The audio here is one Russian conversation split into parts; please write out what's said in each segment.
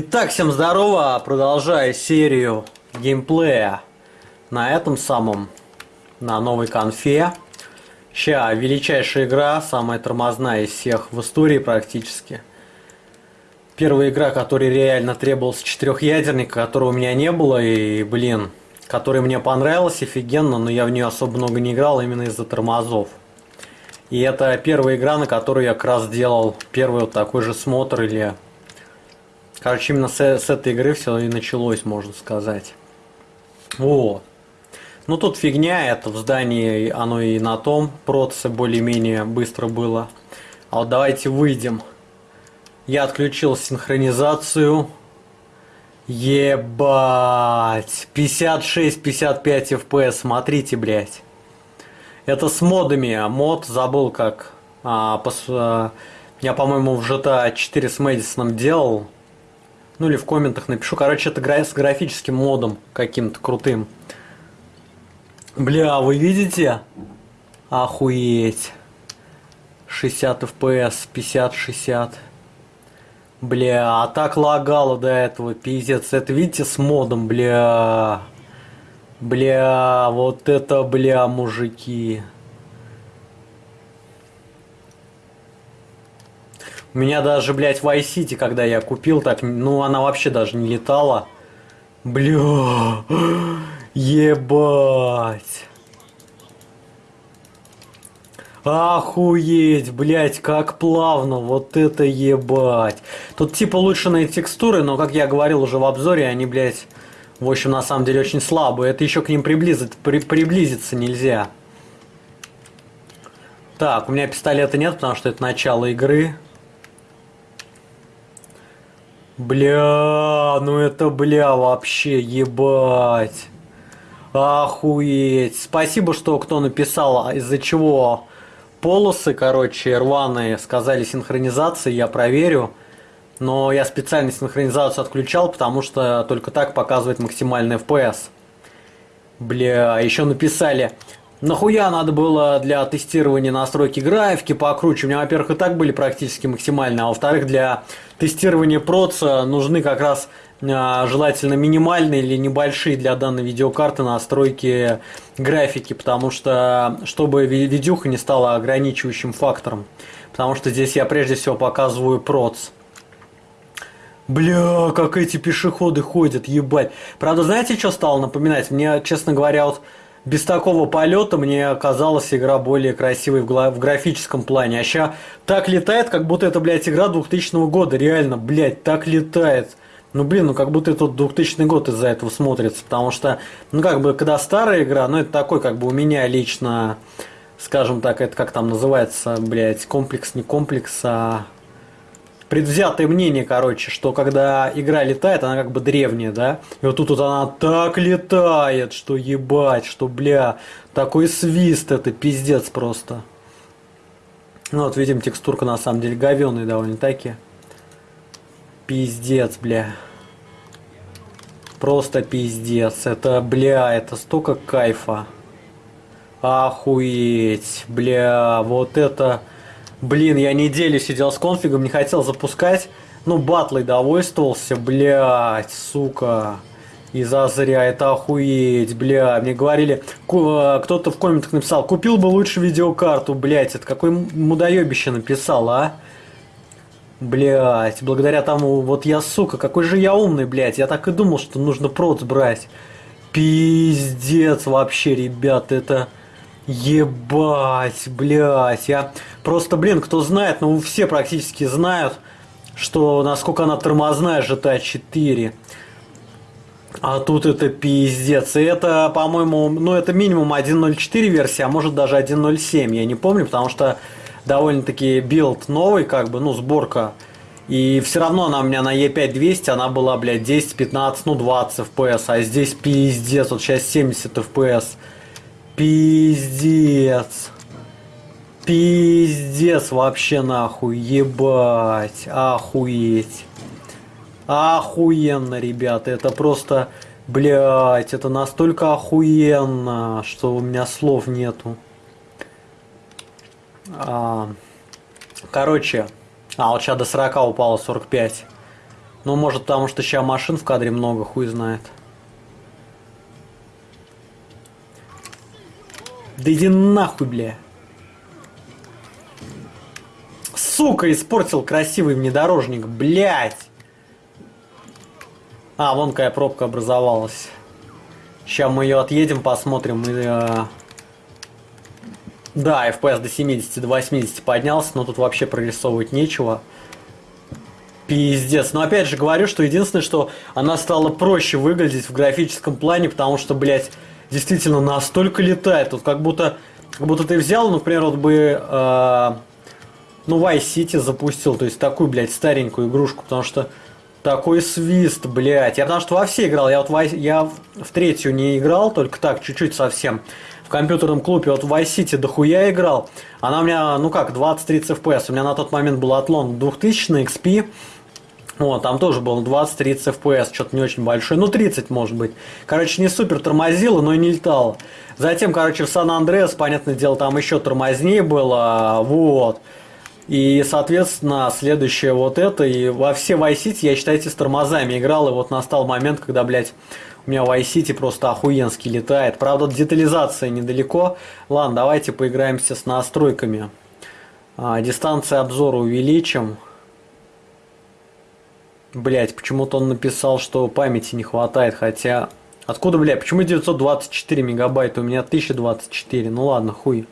Итак, всем здорово, продолжаю серию геймплея на этом самом, на новой конфе. Ща, величайшая игра, самая тормозная из всех в истории практически. Первая игра, которая реально требовался четырехъядерника, которого у меня не было, и, блин, которая мне понравилась офигенно, но я в нее особо много не играл именно из-за тормозов. И это первая игра, на которую я как раз делал первый вот такой же смотр или... Короче, именно с, с этой игры все и началось, можно сказать. Вот. Ну тут фигня, это в здании оно и на том процессе более-менее быстро было. А вот давайте выйдем. Я отключил синхронизацию. Ебать. 56-55 FPS, смотрите, блядь. Это с модами. Мод забыл как. А, пос, а, я, по-моему, в GTA 4 с Мэдисоном делал. Ну или в комментах напишу. Короче, это с графическим модом каким-то крутым. Бля, вы видите? Охуеть. 60 FPS, 50-60. Бля, а так лагало до этого, пиздец. Это видите с модом, бля. Бля, вот это, бля, мужики. У меня даже, блядь, в iCity, когда я купил, так, ну, она вообще даже не летала. Бля, ебать. Охуеть, блять, как плавно, вот это ебать. Тут типа улучшенные текстуры, но, как я говорил уже в обзоре, они, блять, в общем, на самом деле очень слабые. Это еще к ним приблизить, при, приблизиться нельзя. Так, у меня пистолета нет, потому что это начало игры. Бля, ну это бля вообще, ебать. Охуеть. Спасибо, что кто написал, из-за чего полосы, короче, рваные, сказали синхронизации, я проверю. Но я специально синхронизацию отключал, потому что только так показывает максимальный FPS. Бля, еще написали, нахуя надо было для тестирования настройки графики покруче. У меня, во-первых, и так были практически максимальные, а во-вторых, для тестирования проца нужны как раз а, желательно минимальные или небольшие для данной видеокарты настройки графики, потому что чтобы видюха не стала ограничивающим фактором. Потому что здесь я прежде всего показываю проц. Бля, как эти пешеходы ходят, ебать. Правда, знаете, что стало напоминать? Мне, честно говоря, вот без такого полета мне казалась игра более красивой в, графическом плане. А сейчас так летает, как будто это, блядь, игра 2000 года. Реально, блядь, так летает. Ну, блин, ну как будто это 2000 год из-за этого смотрится. Потому что, ну, как бы, когда старая игра, ну, это такой, как бы, у меня лично, скажем так, это как там называется, блядь, комплекс, не комплекс, а предвзятое мнение, короче, что когда игра летает, она как бы древняя, да? И вот тут вот она так летает, что ебать, что, бля, такой свист, это пиздец просто. Ну вот, видим, текстурка на самом деле говёная довольно-таки. Пиздец, бля. Просто пиздец. Это, бля, это столько кайфа. Охуеть, бля, вот это... Блин, я неделю сидел с конфигом, не хотел запускать. Ну, батлой довольствовался, блядь, сука. И зазря, это охуеть, бля. Мне говорили, э, кто-то в комментах написал, купил бы лучше видеокарту, блядь. Это какой мудоебище написал, а? Блять, благодаря тому, вот я, сука, какой же я умный, блядь. Я так и думал, что нужно проц брать. Пиздец вообще, ребят, это... Ебать, блядь, я просто, блин, кто знает, ну все практически знают, что насколько она тормозная GTA 4. А тут это пиздец. И это, по-моему, ну это минимум 1.04 версия, а может даже 1.07, я не помню, потому что довольно-таки build новый, как бы, ну, сборка. И все равно она у меня на E5 200, она была, блядь, 10, 15, ну, 20 FPS, а здесь пиздец, вот сейчас 70 FPS. Пиздец. Пиздец вообще нахуй, ебать, охуеть. Охуенно, ребята, это просто, блядь, это настолько охуенно, что у меня слов нету. А, короче, а вот сейчас до 40 упало 45. Ну, может, потому что сейчас машин в кадре много, хуй знает. Да иди нахуй, бля. Сука, испортил красивый внедорожник, блядь. А, вон какая пробка образовалась. Сейчас мы ее отъедем, посмотрим. И, э... Да, FPS до 70, до 80 поднялся, но тут вообще прорисовывать нечего. Пиздец. Но опять же говорю, что единственное, что она стала проще выглядеть в графическом плане, потому что, блядь, действительно настолько летает. Тут как будто, как будто ты взял, например, вот бы, э, ну, Vice City запустил, то есть такую, блядь, старенькую игрушку, потому что такой свист, блядь. Я потому что во все играл, я вот в, я в третью не играл, только так, чуть-чуть совсем. В компьютерном клубе вот в Vice City дохуя играл. Она у меня, ну как, 20-30 FPS. У меня на тот момент был отлон 2000 на XP. Вот, там тоже было 20-30 FPS, что-то не очень большое, ну 30 может быть. Короче, не супер тормозило, но и не летало. Затем, короче, в Сан-Андреас, понятное дело, там еще тормознее было, вот. И, соответственно, следующее вот это, и во все Vice City я, считайте, с тормозами играл, и вот настал момент, когда, блядь, у меня Vice City просто охуенски летает. Правда, детализация недалеко. Ладно, давайте поиграемся с настройками. А, дистанция обзора увеличим. Блять, почему-то он написал, что памяти не хватает, хотя... Откуда, блядь, почему 924 мегабайта? У меня 1024, ну ладно, хуй.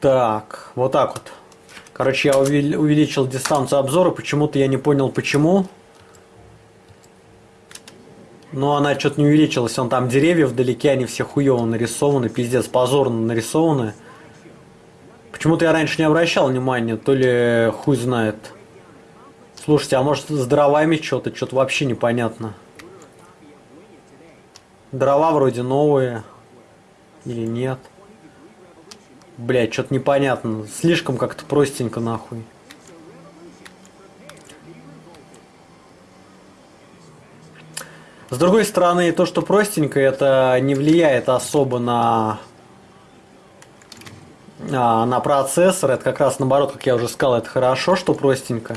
Так, вот так вот. Короче, я увеличил дистанцию обзора, почему-то я не понял почему. Но она что-то не увеличилась, он там деревья вдалеке, они все хуево нарисованы, пиздец, позорно нарисованы. Почему-то я раньше не обращал внимания, то ли хуй знает. Слушайте, а может с дровами что-то, что-то вообще непонятно. Дрова вроде новые. Или нет. Блять, что-то непонятно. Слишком как-то простенько нахуй. С другой стороны, то, что простенько, это не влияет особо на а, на процессор. Это как раз наоборот, как я уже сказал, это хорошо, что простенько.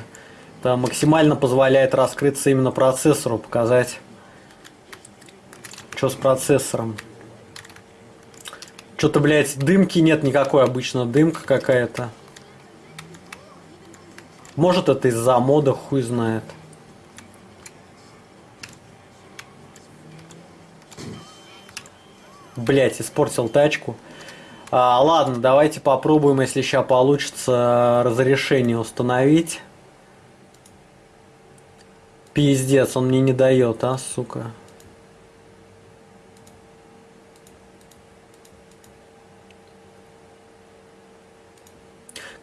Это максимально позволяет раскрыться именно процессору, показать, что с процессором. Что-то, блядь, дымки нет никакой, обычно дымка какая-то. Может это из-за мода, хуй знает. Блять, испортил тачку. А, ладно, давайте попробуем, если сейчас получится разрешение установить. Пиздец, он мне не дает, а, сука.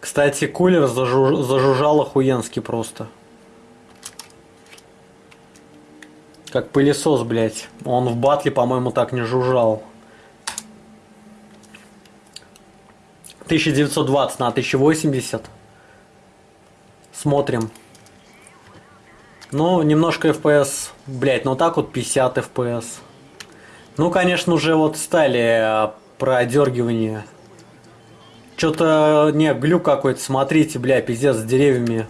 Кстати, кулер зажу... зажужжал охуенски просто. Как пылесос, блядь. Он в батле, по-моему, так не жужжал. 1920 на 1080. Смотрим. Ну, немножко FPS. Блять, ну так вот 50 FPS. Ну, конечно, уже вот стали э, продергивания. Что-то, не, глюк какой-то, смотрите, бля, пиздец с деревьями.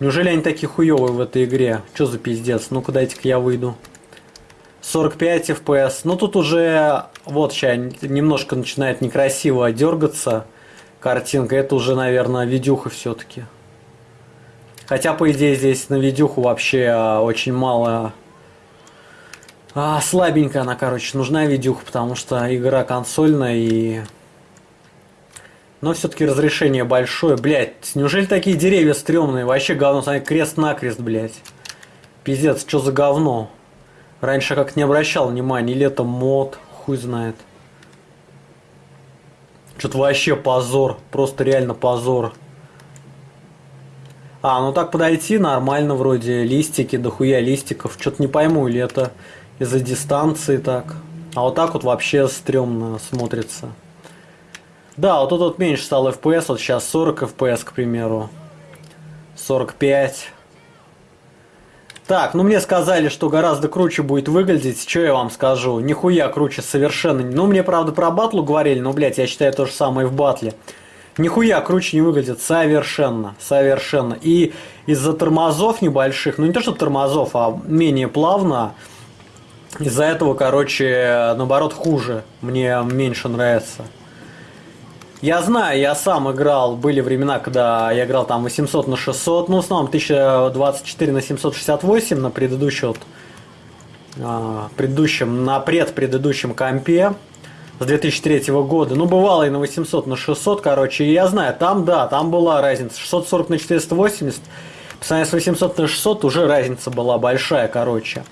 Неужели они такие хуёвые в этой игре? Что за пиздец? Ну-ка дайте-ка я выйду. 45 FPS. Ну тут уже, вот сейчас немножко начинает некрасиво дергаться картинка. Это уже, наверное, видюха все-таки. Хотя, по идее, здесь на видюху вообще а, очень мало... А, слабенькая она, короче, нужна видюха, потому что игра консольная и... Но все-таки разрешение большое. Блять, неужели такие деревья стрёмные? Вообще говно, смотри, крест-накрест, блять. Пиздец, что за говно? Раньше как не обращал внимания, это мод, хуй знает. Что-то вообще позор. Просто реально позор. А, ну так подойти нормально вроде. Листики, дохуя листиков. Что-то не пойму, или это из-за дистанции так. А вот так вот вообще стрёмно смотрится. Да, вот тут вот меньше стал FPS. Вот сейчас 40 FPS, к примеру. 45. Так, ну мне сказали, что гораздо круче будет выглядеть. Что я вам скажу? Нихуя круче совершенно. Ну, мне, правда, про батлу говорили, но, блядь, я считаю то же самое в батле. Нихуя круче не выглядит. Совершенно. Совершенно. И из-за тормозов небольших, ну не то что тормозов, а менее плавно, из-за этого, короче, наоборот, хуже. Мне меньше нравится. Я знаю, я сам играл, были времена, когда я играл там 800 на 600, ну, в основном 1024 на 768 на предыдущем, вот, а, предыдущем, на предпредыдущем компе с 2003 года. Ну, бывало и на 800 на 600, короче, и я знаю, там, да, там была разница. 640 на 480, по сравнению с 800 на 600 уже разница была большая, короче.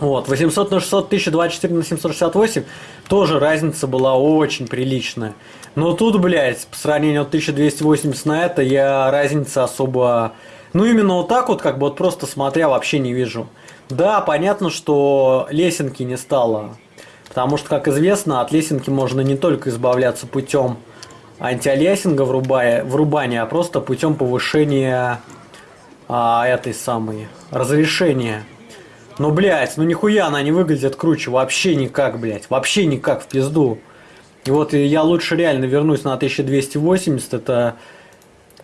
Вот, 800 на 600, 1024 на 768, тоже разница была очень приличная. Но тут, блядь, по сравнению от 1280 на это, я разницы особо... Ну, именно вот так вот, как бы вот просто смотря, вообще не вижу. Да, понятно, что лесенки не стало. Потому что, как известно, от лесенки можно не только избавляться путем антиалиасинга врубая, врубания, а просто путем повышения а, этой самой разрешения. Ну, блядь, ну нихуя она не выглядит круче. Вообще никак, блядь. Вообще никак в пизду. И вот я лучше реально вернусь на 1280. Это,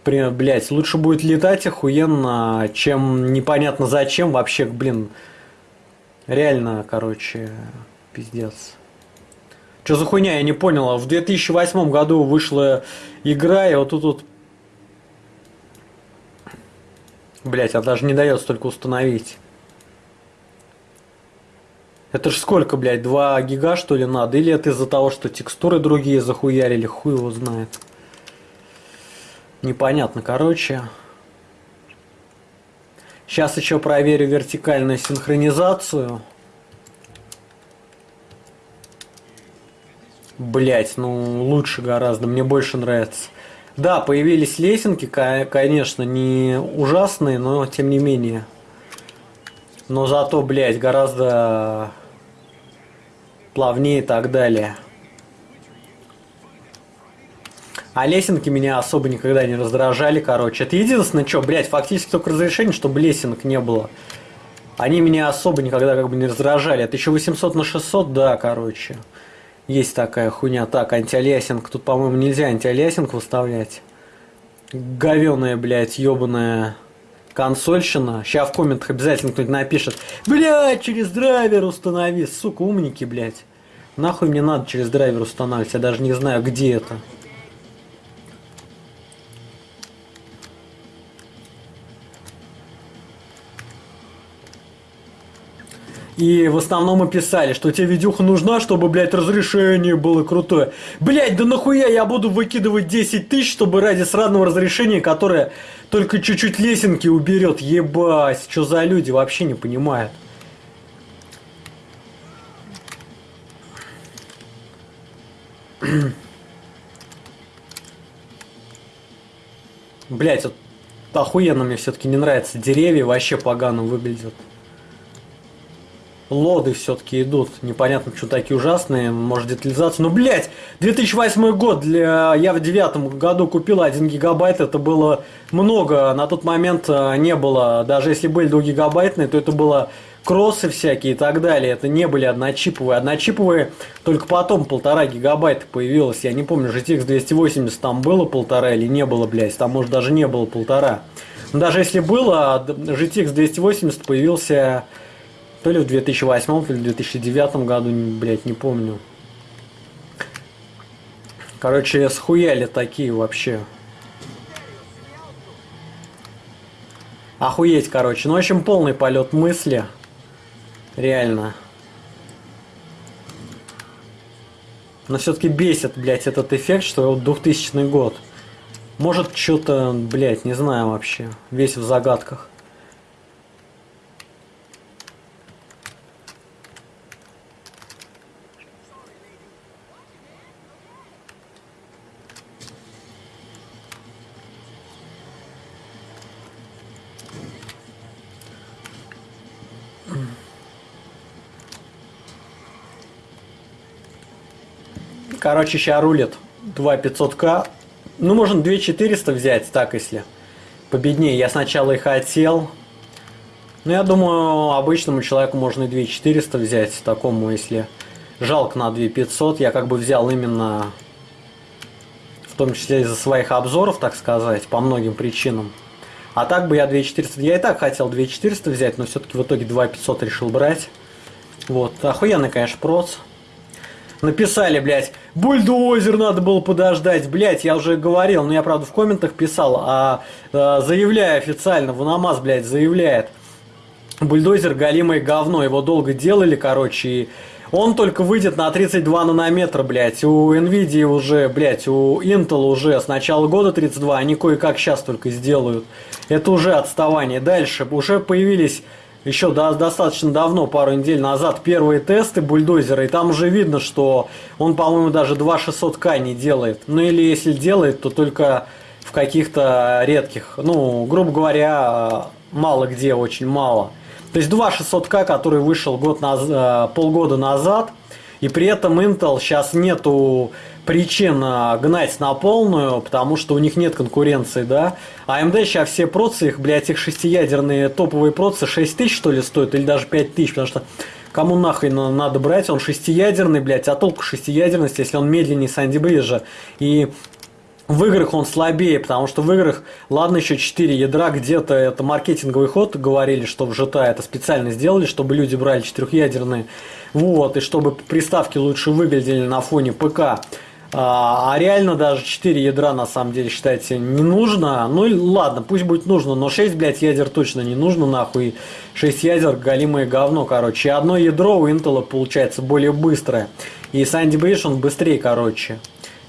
блядь, лучше будет летать охуенно, чем непонятно зачем. Вообще, блин, реально, короче, пиздец. Что за хуйня, я не понял. В 2008 году вышла игра, и вот тут вот... Блять, она даже не дает столько установить. Это ж сколько, блядь, 2 гига что ли надо? Или это из-за того, что текстуры другие захуярили, хуй его знает. Непонятно, короче. Сейчас еще проверю вертикальную синхронизацию. Блять, ну лучше гораздо, мне больше нравится. Да, появились лесенки, конечно, не ужасные, но тем не менее. Но зато, блядь, гораздо плавнее и так далее. А лесенки меня особо никогда не раздражали, короче. Это единственное, что, блядь, фактически только разрешение, чтобы лесенок не было. Они меня особо никогда как бы не раздражали. Это еще 800 на 600, да, короче. Есть такая хуйня. Так, anti-aliasing. Тут, по-моему, нельзя anti-aliasing выставлять. Говеная, блядь, ебаная консольщина. Сейчас в комментах обязательно кто-нибудь напишет. Блядь, через драйвер установи. Сука, умники, блядь. Нахуй мне надо через драйвер устанавливать. Я даже не знаю, где это. И в основном мы писали, что тебе видюха нужна, чтобы, блядь, разрешение было крутое. Блядь, да нахуя я буду выкидывать 10 тысяч, чтобы ради сраного разрешения, которое только чуть-чуть лесенки уберет. Ебать, что за люди, вообще не понимают. Блять, вот охуенно мне все-таки не нравится. Деревья вообще погано выглядят лоды все-таки идут. Непонятно, что такие ужасные. Может, детализация. Ну, блядь, 2008 год. Для... Я в девятом году купил 1 гигабайт. Это было много. На тот момент э, не было. Даже если были 2 гигабайтные, то это было кроссы всякие и так далее. Это не были одночиповые. Одночиповые только потом полтора гигабайта появилось. Я не помню, GTX 280 там было полтора или не было, блядь. Там, может, даже не было полтора. Но даже если было, GTX 280 появился то ли в 2008, то ли в 2009 году, блять, не помню. Короче, схуяли такие вообще. Охуеть, короче. Ну, в общем, полный полет мысли. Реально. Но все-таки бесит, блядь, этот эффект, что вот 2000 год. Может, что-то, блядь, не знаю вообще. Весь в загадках. Короче, сейчас рулит 2500к. Ну, можно 2400 взять, так если победнее. Я сначала и хотел. Но я думаю, обычному человеку можно и 2400 взять. Такому, если жалко на 2500. Я как бы взял именно в том числе из-за своих обзоров, так сказать, по многим причинам. А так бы я 2400, я и так хотел 2400 взять, но все-таки в итоге 2500 решил брать. Вот, охуенный, конечно, проц. Написали, блядь, бульдозер надо было подождать, блядь, я уже говорил, но я, правда, в комментах писал, а, а заявляю официально, Ванамаз, блядь, заявляет, бульдозер галимое говно, его долго делали, короче, и он только выйдет на 32 нанометра, блядь. У Nvidia уже, блядь, у Intel уже с начала года 32, они кое-как сейчас только сделают. Это уже отставание. Дальше уже появились еще до, достаточно давно, пару недель назад, первые тесты бульдозера, и там уже видно, что он, по-моему, даже 2600К не делает. Ну или если делает, то только в каких-то редких, ну, грубо говоря, мало где, очень мало. То есть 2600К, который вышел год наз... Э, полгода назад, и при этом Intel сейчас нету причин э, гнать на полную, потому что у них нет конкуренции, да. А AMD сейчас все процы, их, блядь, их шестиядерные топовые процы 6 тысяч, что ли, стоят, или даже 5 тысяч, потому что кому нахрен надо брать, он шестиядерный, блядь, а толку шестиядерности, если он медленнее Санди Бриджа. И в играх он слабее, потому что в играх, ладно, еще 4 ядра, где-то это маркетинговый ход, говорили, что в GTA это специально сделали, чтобы люди брали четырехъядерные, вот, и чтобы приставки лучше выглядели на фоне ПК. А, а реально даже 4 ядра на самом деле, считайте, не нужно. Ну ладно, пусть будет нужно, но 6, блядь, ядер точно не нужно, нахуй. 6 ядер галимое говно, короче. И одно ядро у Intel получается более быстрое. И Sandy Bridge он быстрее, короче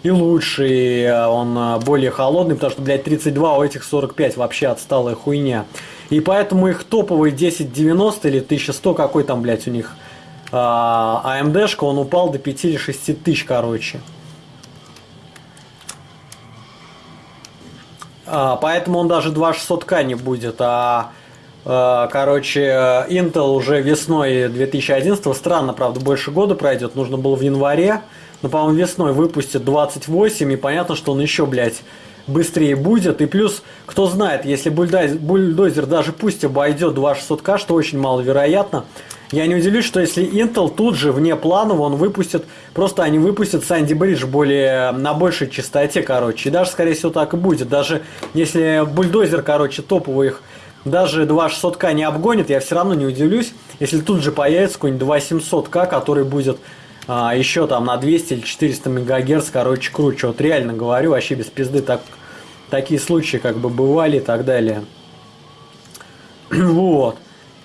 и лучший, э, он э, более холодный, потому что, блядь, 32, а у этих 45 вообще отсталая хуйня. И поэтому их топовый 1090 или 1100, какой там, блядь, у них AMD-шка, а он упал до 5 или 6 тысяч, короче. А, поэтому он даже 2600К не будет, а э, Короче, Intel уже весной 2011, странно, правда, больше года пройдет, нужно было в январе, ну, по-моему, весной выпустит 28, и понятно, что он еще, блядь, быстрее будет. И плюс, кто знает, если бульдозер, бульдозер даже пусть обойдет 2600К, что очень маловероятно, я не удивлюсь, что если Intel тут же вне планов он выпустит, просто они выпустят Sandy Bridge более, на большей частоте, короче. И даже, скорее всего, так и будет. Даже если бульдозер, короче, топовый их даже 2600К не обгонит, я все равно не удивлюсь, если тут же появится какой-нибудь 2700К, который будет а, еще там на 200 или 400 мегагерц, короче, круче. Вот реально говорю, вообще без пизды так, такие случаи как бы бывали и так далее. вот.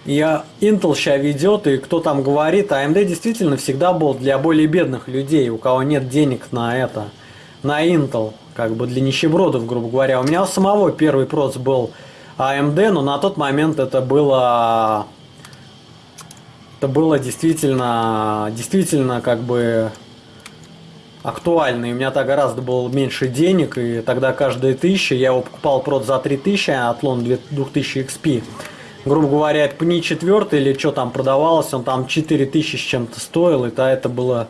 Я Intel сейчас ведет, и кто там говорит, AMD действительно всегда был для более бедных людей, у кого нет денег на это, на Intel, как бы для нищебродов, грубо говоря. У меня у самого первый проц был AMD, но на тот момент это было это было действительно, действительно как бы актуально. И у меня тогда гораздо было меньше денег, и тогда каждая тысяча, я его покупал прод за 3000, а Атлон 2000 XP. Грубо говоря, пни 4 или что там продавалось, он там 4000 с чем-то стоил, и то это было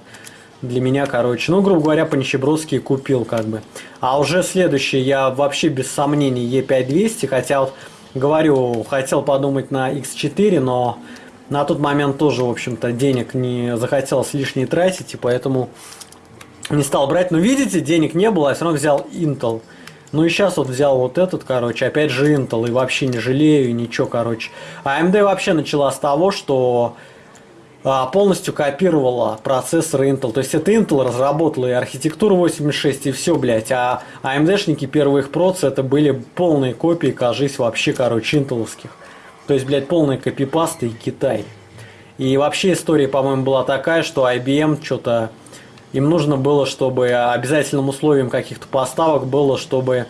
для меня, короче. Ну, грубо говоря, по нищебродски купил как бы. А уже следующий я вообще без сомнений E5200, хотя вот говорю, хотел подумать на X4, но на тот момент тоже, в общем-то, денег не захотелось лишние тратить, и поэтому не стал брать. Но видите, денег не было, я все равно взял Intel. Ну и сейчас вот взял вот этот, короче, опять же Intel, и вообще не жалею, ничего, короче. А AMD вообще начала с того, что а, полностью копировала процессоры Intel. То есть это Intel разработала и архитектуру 86, и все, блядь. А AMD-шники первых проц это были полные копии, кажись, вообще, короче, интеловских. То есть, блядь, полная копипаста и Китай. И вообще история, по-моему, была такая, что IBM что-то... Им нужно было, чтобы обязательным условием каких-то поставок было, чтобы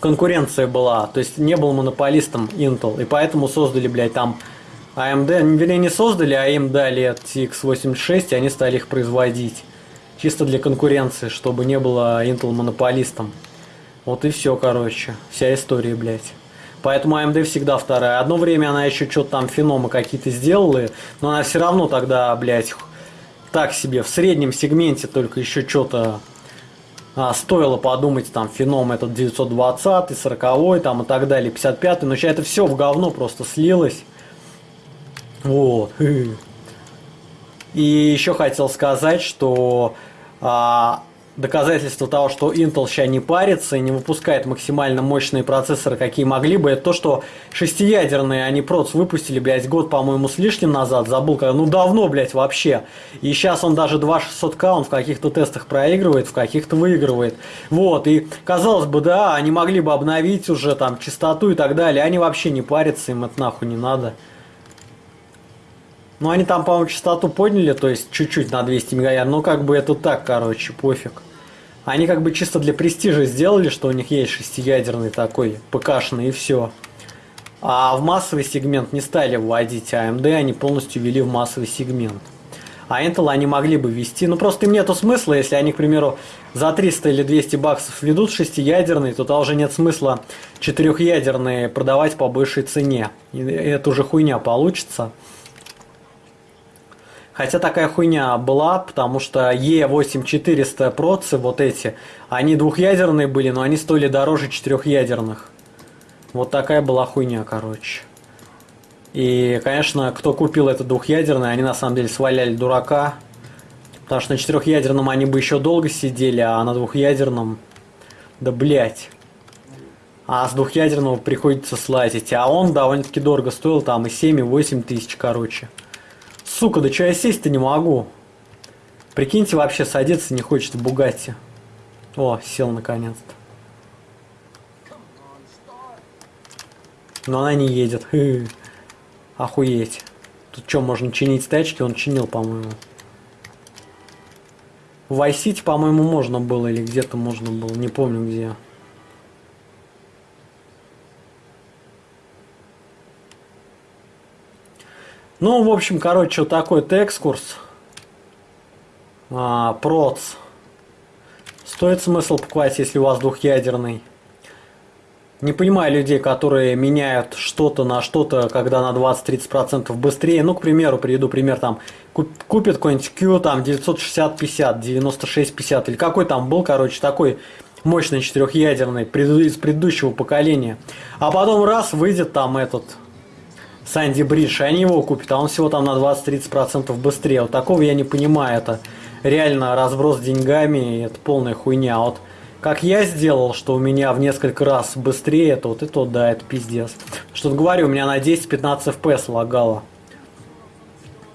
конкуренция была. То есть не был монополистом Intel. И поэтому создали, блядь, там AMD, вернее, не создали, а им дали TX86, и они стали их производить. Чисто для конкуренции, чтобы не было Intel монополистом. Вот и все, короче. Вся история, блядь. Поэтому AMD всегда вторая. Одно время она еще что-то там феномы какие-то сделала, но она все равно тогда, блядь, так себе в среднем сегменте только еще что-то а, стоило подумать, там, феном этот 920, 40 там и так далее, 55 но сейчас это все в говно просто слилось. Вот. И еще хотел сказать, что а, доказательство того, что Intel сейчас не парится и не выпускает максимально мощные процессоры, какие могли бы, это то, что шестиядерные они проц выпустили, блядь, год, по-моему, с лишним назад, забыл, когда, ну давно, блядь, вообще. И сейчас он даже 2600К, он в каких-то тестах проигрывает, в каких-то выигрывает. Вот, и казалось бы, да, они могли бы обновить уже там частоту и так далее, они вообще не парятся, им это нахуй не надо. Ну, они там, по-моему, частоту подняли, то есть чуть-чуть на 200 МГц, но как бы это так, короче, пофиг. Они как бы чисто для престижа сделали, что у них есть шестиядерный такой ПКшный и все. А в массовый сегмент не стали вводить AMD, а они полностью ввели в массовый сегмент. А Intel они могли бы ввести, ну просто им нету смысла, если они, к примеру, за 300 или 200 баксов ведут шестиядерный, то тогда уже нет смысла четырехъядерные продавать по большей цене. И это уже хуйня получится. Хотя такая хуйня была, потому что E8400 процы, вот эти, они двухъядерные были, но они стоили дороже четырехъядерных. Вот такая была хуйня, короче. И, конечно, кто купил это двухъядерное, они на самом деле сваляли дурака. Потому что на четырехъядерном они бы еще долго сидели, а на двухъядерном... Да блять. А с двухъядерного приходится слазить. А он довольно-таки дорого стоил, там и 7, и 8 тысяч, короче. Сука, да что я сесть-то не могу? Прикиньте, вообще садиться не хочет в Бугатти. О, сел наконец-то. Но она не едет. Хы. Охуеть. Тут что, можно чинить тачки? Он чинил, по-моему. В по-моему, можно было, или где-то можно было, не помню где. Ну, в общем, короче, вот такой вот экскурс. А, проц. Стоит смысл покупать, если у вас двухъядерный. Не понимаю людей, которые меняют что-то на что-то, когда на 20-30% быстрее. Ну, к примеру, приведу пример, там, купит какой-нибудь Q, там, 960-50, 96-50, или какой там был, короче, такой мощный четырехъядерный из предыдущего поколения. А потом раз, выйдет там этот Санди Бридж, и они его купят, а он всего там на 20-30% быстрее. Вот такого я не понимаю, это реально разброс деньгами, это полная хуйня. А вот как я сделал, что у меня в несколько раз быстрее, это вот это вот, да, это пиздец. Что-то говорю, у меня на 10-15 FPS лагало.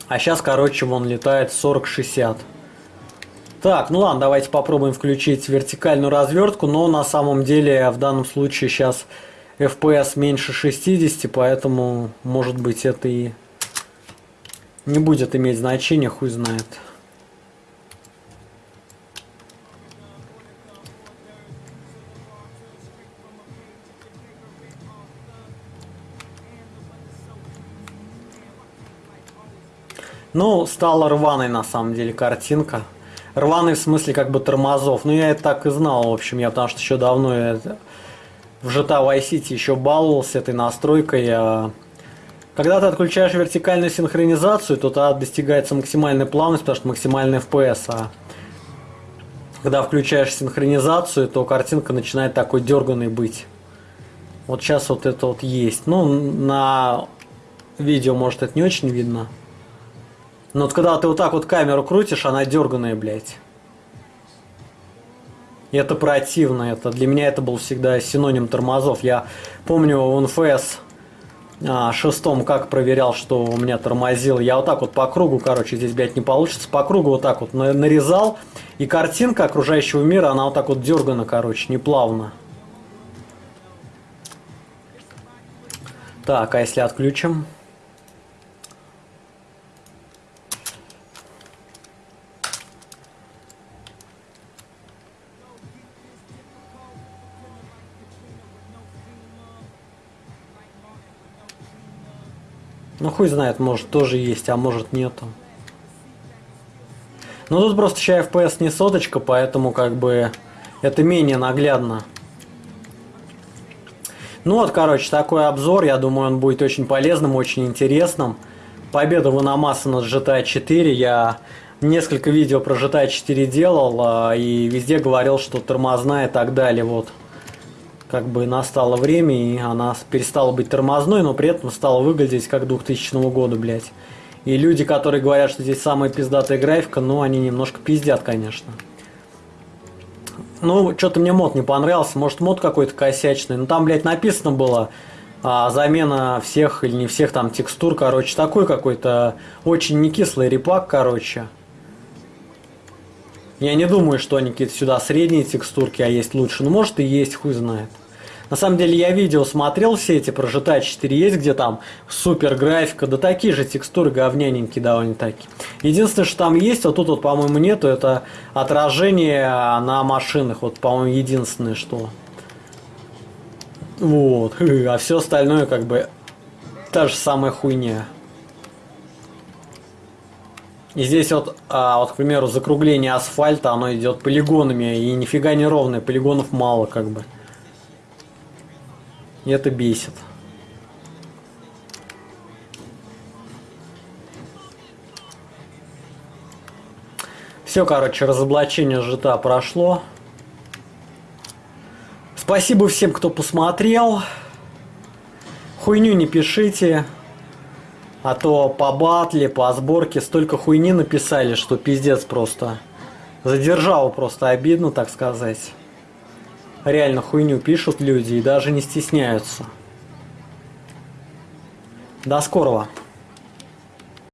А сейчас, короче, вон летает 40-60. Так, ну ладно, давайте попробуем включить вертикальную развертку, но на самом деле в данном случае сейчас FPS меньше 60, поэтому, может быть, это и не будет иметь значения, хуй знает. Ну, стала рваной на самом деле картинка. Рваный в смысле как бы тормозов. Ну, я это так и знал, в общем, я потому что еще давно это в GTA Vice City еще баловался этой настройкой. А когда ты отключаешь вертикальную синхронизацию, то тогда достигается максимальная плавность, потому что максимальный FPS. А когда включаешь синхронизацию, то картинка начинает такой дерганой быть. Вот сейчас вот это вот есть. Ну, на видео, может, это не очень видно. Но вот когда ты вот так вот камеру крутишь, она дерганая, блядь. И это противно. Это, для меня это был всегда синоним тормозов. Я помню в НФС а, шестом как проверял, что у меня тормозил. Я вот так вот по кругу, короче, здесь, блядь, не получится. По кругу вот так вот нарезал. И картинка окружающего мира, она вот так вот дергана, короче, неплавно. Так, а если отключим? Ну хуй знает, может тоже есть, а может нету. Ну тут просто сейчас FPS не соточка, поэтому как бы это менее наглядно. Ну вот, короче, такой обзор, я думаю, он будет очень полезным, очень интересным. Победа Ваномаса над GTA 4, я несколько видео про GTA 4 делал, а, и везде говорил, что тормозная и так далее, вот как бы настало время, и она перестала быть тормозной, но при этом стала выглядеть как 2000 года, блядь. И люди, которые говорят, что здесь самая пиздатая графика, ну, они немножко пиздят, конечно. Ну, что-то мне мод не понравился. Может, мод какой-то косячный. Ну, там, блядь, написано было а, замена всех или не всех там текстур. Короче, такой какой-то очень не кислый репак, короче. Я не думаю, что они какие-то сюда средние текстурки, а есть лучше. Ну, может и есть, хуй знает. На самом деле я видео смотрел все эти про GTA 4 есть, где там супер графика, да такие же текстуры говняненькие довольно таки. Единственное, что там есть, вот тут вот, по-моему, нету, это отражение на машинах. Вот, по-моему, единственное, что. Вот. А все остальное как бы та же самая хуйня. И здесь вот, а, вот, к примеру, закругление асфальта, оно идет полигонами, и нифига не ровное, полигонов мало как бы. И это бесит. Все, короче, разоблачение жита прошло. Спасибо всем, кто посмотрел. Хуйню не пишите. А то по батле, по сборке столько хуйни написали, что пиздец просто. Задержал просто обидно, так сказать реально хуйню пишут люди и даже не стесняются. До скорого!